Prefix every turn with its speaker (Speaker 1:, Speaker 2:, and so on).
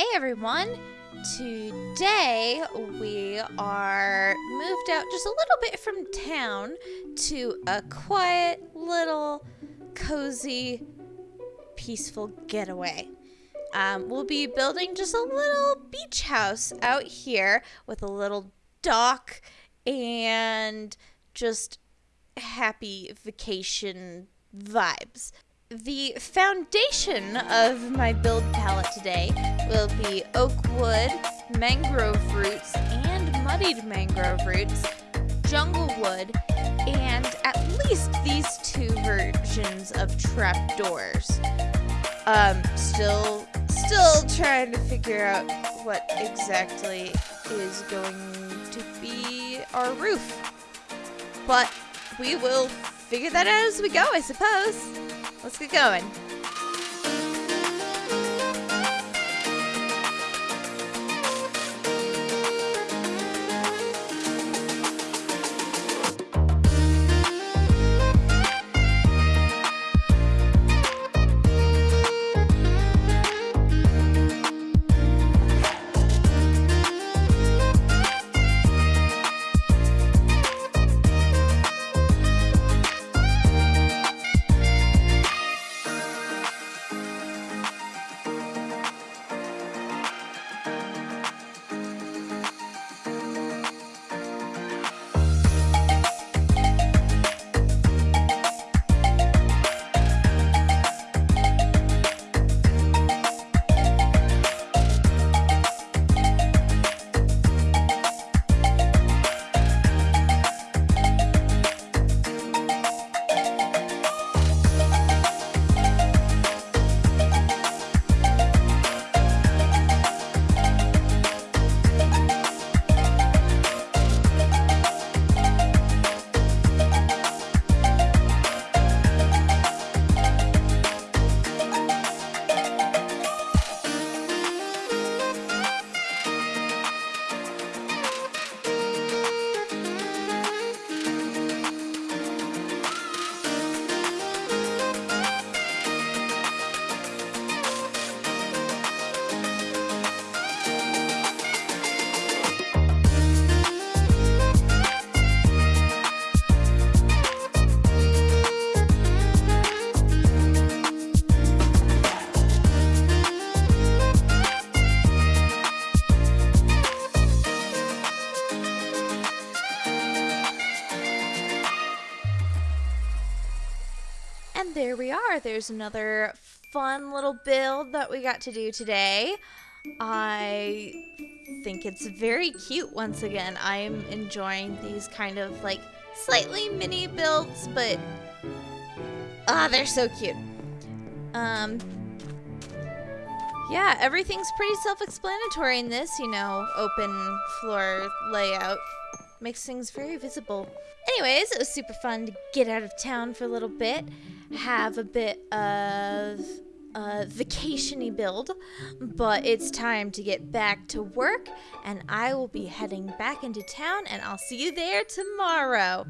Speaker 1: Hey everyone! Today we are moved out just a little bit from town to a quiet, little, cozy, peaceful getaway. Um, we'll be building just a little beach house out here with a little dock and just happy vacation vibes. The foundation of my build palette today will be oak wood, mangrove roots, and muddied mangrove roots, jungle wood, and at least these two versions of trapdoors. Um, still, still trying to figure out what exactly is going to be our roof. But we will figure that out as we go, I suppose. Let's get going. And there we are. There's another fun little build that we got to do today. I think it's very cute once again. I'm enjoying these kind of like slightly mini builds, but ah, they're so cute. Um, yeah, everything's pretty self-explanatory in this, you know, open floor layout. Makes things very visible. Anyways, it was super fun to get out of town for a little bit, have a bit of a vacationy build, but it's time to get back to work, and I will be heading back into town, and I'll see you there tomorrow.